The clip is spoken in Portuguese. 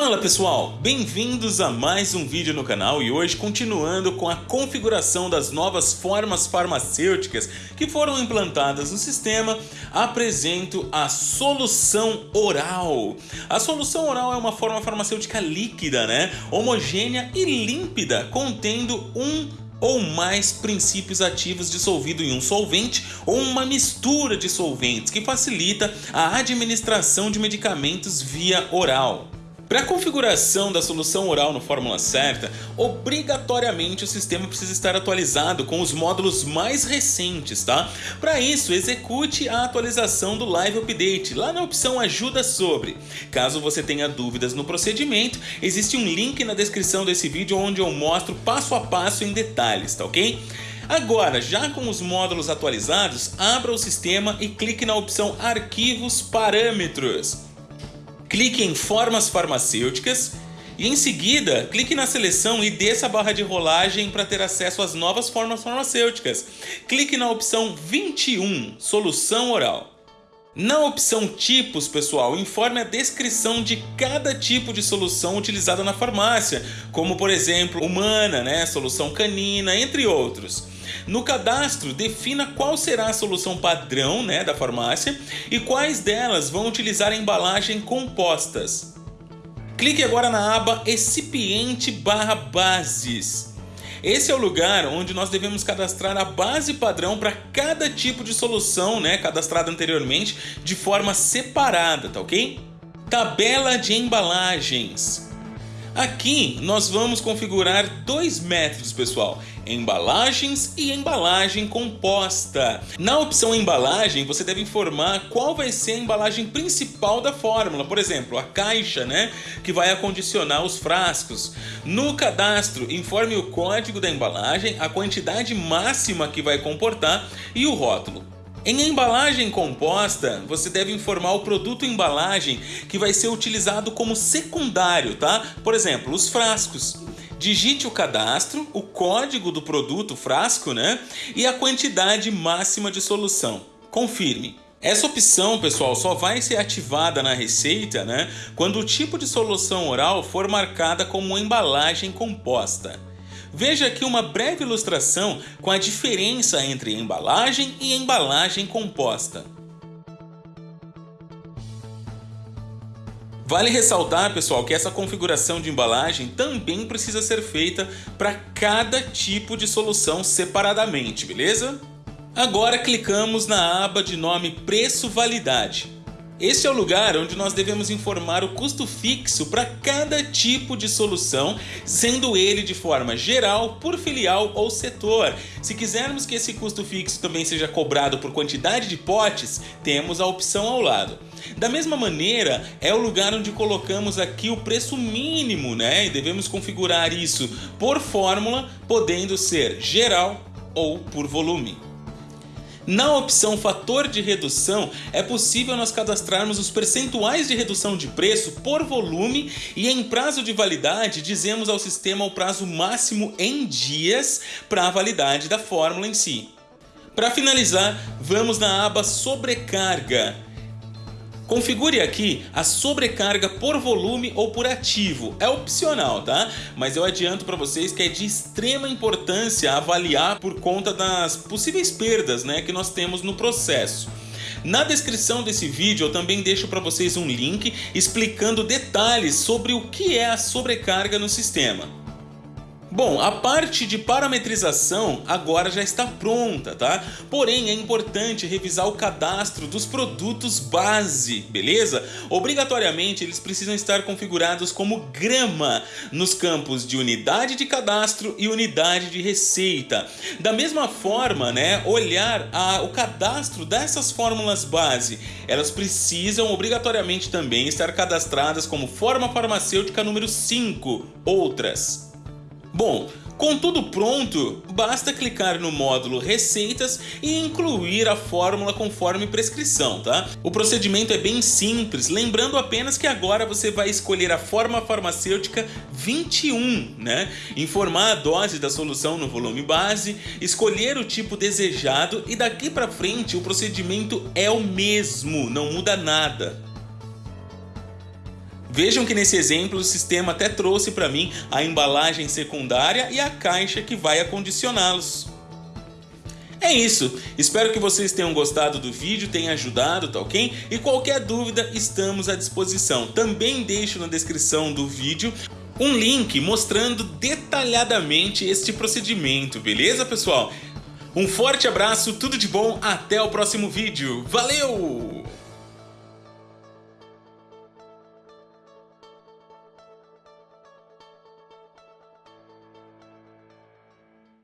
Fala pessoal, bem-vindos a mais um vídeo no canal e hoje continuando com a configuração das novas formas farmacêuticas que foram implantadas no sistema, apresento a solução oral. A solução oral é uma forma farmacêutica líquida, né? homogênea e límpida, contendo um ou mais princípios ativos dissolvido em um solvente ou uma mistura de solventes que facilita a administração de medicamentos via oral. Para a configuração da solução oral no Fórmula Certa, obrigatoriamente o sistema precisa estar atualizado com os módulos mais recentes, tá? Para isso, execute a atualização do Live Update lá na opção Ajuda sobre. Caso você tenha dúvidas no procedimento, existe um link na descrição desse vídeo onde eu mostro passo a passo em detalhes, tá ok? Agora, já com os módulos atualizados, abra o sistema e clique na opção Arquivos Parâmetros clique em Formas Farmacêuticas e em seguida clique na seleção e desça a barra de rolagem para ter acesso às novas formas farmacêuticas. Clique na opção 21, Solução Oral. Na opção Tipos, pessoal, informe a descrição de cada tipo de solução utilizada na farmácia, como por exemplo, humana, né, solução canina, entre outros. No cadastro, defina qual será a solução padrão né, da farmácia e quais delas vão utilizar embalagem compostas. Clique agora na aba Excipiente barra Bases. Esse é o lugar onde nós devemos cadastrar a base padrão para cada tipo de solução né, cadastrada anteriormente de forma separada, tá ok? Tabela de embalagens. Aqui nós vamos configurar dois métodos, pessoal, embalagens e embalagem composta. Na opção embalagem, você deve informar qual vai ser a embalagem principal da fórmula, por exemplo, a caixa, né, que vai acondicionar os frascos. No cadastro, informe o código da embalagem, a quantidade máxima que vai comportar e o rótulo. Em embalagem composta, você deve informar o produto embalagem que vai ser utilizado como secundário, tá? Por exemplo, os frascos. Digite o cadastro, o código do produto frasco, né? E a quantidade máxima de solução. Confirme. Essa opção, pessoal, só vai ser ativada na receita, né? Quando o tipo de solução oral for marcada como embalagem composta. Veja aqui uma breve ilustração com a diferença entre embalagem e embalagem composta. Vale ressaltar, pessoal, que essa configuração de embalagem também precisa ser feita para cada tipo de solução separadamente, beleza? Agora clicamos na aba de nome Preço Validade. Este é o lugar onde nós devemos informar o custo fixo para cada tipo de solução, sendo ele de forma geral, por filial ou setor. Se quisermos que esse custo fixo também seja cobrado por quantidade de potes, temos a opção ao lado. Da mesma maneira, é o lugar onde colocamos aqui o preço mínimo, né? E devemos configurar isso por fórmula, podendo ser geral ou por volume. Na opção fator de redução é possível nós cadastrarmos os percentuais de redução de preço por volume e em prazo de validade dizemos ao sistema o prazo máximo em dias para a validade da fórmula em si. Para finalizar, vamos na aba sobrecarga Configure aqui a sobrecarga por volume ou por ativo, é opcional, tá? Mas eu adianto para vocês que é de extrema importância avaliar por conta das possíveis perdas né, que nós temos no processo. Na descrição desse vídeo eu também deixo para vocês um link explicando detalhes sobre o que é a sobrecarga no sistema. Bom, a parte de parametrização agora já está pronta, tá? Porém, é importante revisar o cadastro dos produtos base, beleza? Obrigatoriamente, eles precisam estar configurados como grama nos campos de unidade de cadastro e unidade de receita. Da mesma forma, né, olhar a, o cadastro dessas fórmulas base, elas precisam obrigatoriamente também estar cadastradas como forma farmacêutica número 5, outras. Bom, com tudo pronto, basta clicar no módulo Receitas e incluir a fórmula conforme prescrição, tá? O procedimento é bem simples, lembrando apenas que agora você vai escolher a forma farmacêutica 21, né? Informar a dose da solução no volume base, escolher o tipo desejado e daqui para frente o procedimento é o mesmo, não muda nada. Vejam que nesse exemplo o sistema até trouxe para mim a embalagem secundária e a caixa que vai acondicioná-los. É isso, espero que vocês tenham gostado do vídeo, tenha ajudado, tá ok? E qualquer dúvida estamos à disposição. Também deixo na descrição do vídeo um link mostrando detalhadamente este procedimento, beleza pessoal? Um forte abraço, tudo de bom, até o próximo vídeo, valeu!